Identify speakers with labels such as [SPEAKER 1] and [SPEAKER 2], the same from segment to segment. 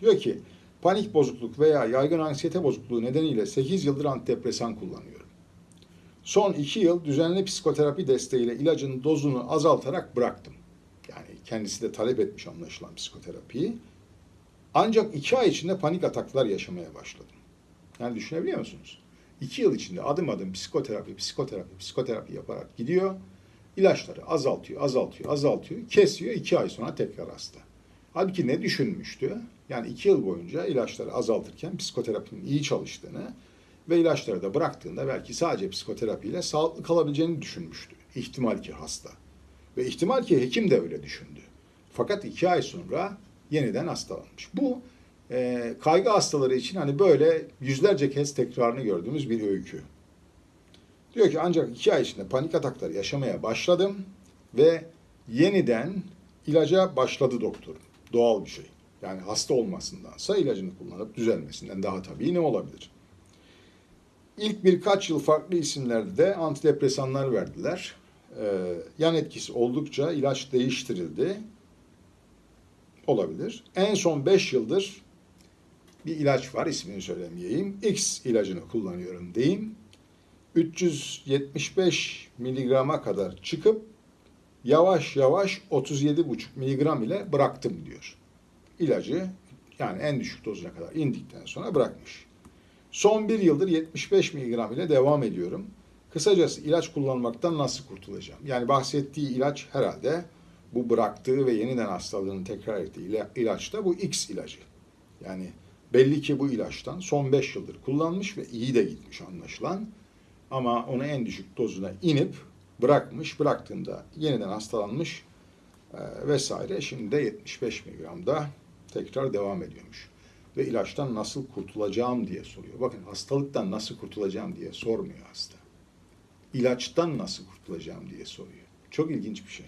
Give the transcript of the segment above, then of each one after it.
[SPEAKER 1] Diyor ki panik bozukluk veya yaygın anksiyete bozukluğu nedeniyle 8 yıldır antidepresan kullanıyorum. Son 2 yıl düzenli psikoterapi desteğiyle ilacın dozunu azaltarak bıraktım. Yani kendisi de talep etmiş anlaşılan psikoterapiyi. Ancak 2 ay içinde panik ataklar yaşamaya başladım. Yani düşünebiliyor musunuz? 2 yıl içinde adım adım psikoterapi, psikoterapi, psikoterapi yaparak gidiyor. İlaçları azaltıyor, azaltıyor, azaltıyor. Kesiyor 2 ay sonra tekrar hasta. Halbuki ne düşünmüştü? Yani 2 yıl boyunca ilaçları azaltırken psikoterapinin iyi çalıştığını ve ilaçları da bıraktığında belki sadece psikoterapiyle sağlıklı kalabileceğini düşünmüştü. İhtimal ki hasta. Ve ihtimal ki hekim de öyle düşündü. Fakat iki ay sonra yeniden hastalanmış. Bu e, kaygı hastaları için hani böyle yüzlerce kez tekrarını gördüğümüz bir öykü. Diyor ki ancak iki ay içinde panik atakları yaşamaya başladım ve yeniden ilaca başladı doktor. Doğal bir şey. Yani hasta olmasındansa ilacını kullanıp düzelmesinden daha tabii ne olabilir? İlk birkaç yıl farklı isimlerde de antidepresanlar verdiler. Ee, yan etkisi oldukça ilaç değiştirildi. Olabilir. En son 5 yıldır bir ilaç var ismini söylemeyeyim. X ilacını kullanıyorum diyeyim. 375 miligrama kadar çıkıp yavaş yavaş 37,5 miligram ile bıraktım diyor. İlacı yani en düşük dozuna kadar indikten sonra bırakmış. Son bir yıldır 75 miligram ile devam ediyorum. Kısacası ilaç kullanmaktan nasıl kurtulacağım? Yani bahsettiği ilaç herhalde bu bıraktığı ve yeniden hastalığını tekrar ettiği ila- ilaç da bu X ilacı. Yani belli ki bu ilaçtan son 5 yıldır kullanmış ve iyi de gitmiş anlaşılan. Ama onu en düşük dozuna inip bırakmış, bıraktığında yeniden hastalanmış e, vesaire. Şimdi de 75 miligramda tekrar devam ediyormuş. Ve ilaçtan nasıl kurtulacağım diye soruyor. Bakın hastalıktan nasıl kurtulacağım diye sormuyor hasta. İlaçtan nasıl kurtulacağım diye soruyor. Çok ilginç bir şey.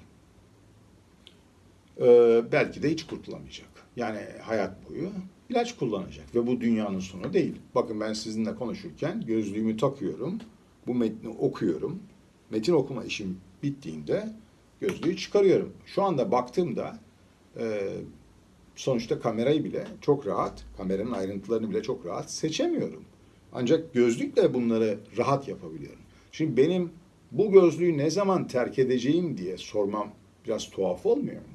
[SPEAKER 1] Ee, belki de hiç kurtulamayacak. Yani hayat boyu ilaç kullanacak ve bu dünyanın sonu değil. Bakın ben sizinle konuşurken gözlüğümü takıyorum, bu metni okuyorum. Metin okuma işim bittiğinde gözlüğü çıkarıyorum. Şu anda baktığımda e, sonuçta kamerayı bile çok rahat, kameranın ayrıntılarını bile çok rahat seçemiyorum. Ancak gözlükle bunları rahat yapabiliyorum. Şimdi benim bu gözlüğü ne zaman terk edeceğim diye sormam biraz tuhaf olmuyor mu?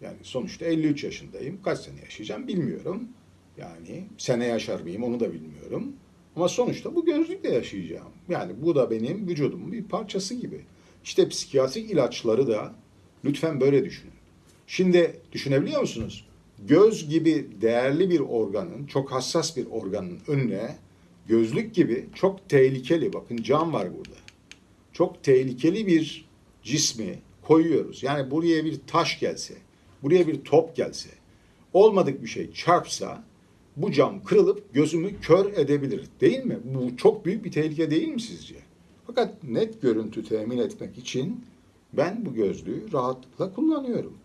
[SPEAKER 1] Yani sonuçta 53 yaşındayım. Kaç sene yaşayacağım bilmiyorum. Yani sene yaşar mıyım onu da bilmiyorum. Ama sonuçta bu gözlükle yaşayacağım. Yani bu da benim vücudumun bir parçası gibi. İşte psikiyatrik ilaçları da lütfen böyle düşünün. Şimdi düşünebiliyor musunuz? Göz gibi değerli bir organın, çok hassas bir organın önüne gözlük gibi çok tehlikeli, bakın cam var burada. Çok tehlikeli bir cismi koyuyoruz. Yani buraya bir taş gelse, buraya bir top gelse, olmadık bir şey çarpsa bu cam kırılıp gözümü kör edebilir. Değil mi? Bu çok büyük bir tehlike değil mi sizce? Fakat net görüntü temin etmek için ben bu gözlüğü rahatlıkla kullanıyorum.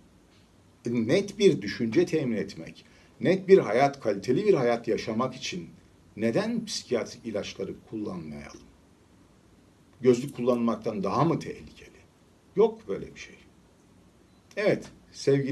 [SPEAKER 1] E, Net bir düşünce temin etmek, net bir hayat, kaliteli bir hayat yaşamak için neden psikiyatrik ilaçları kullanmayalım? Gözlük kullanmaktan daha mı tehlikeli? Yok böyle bir şey. Evet, sevgili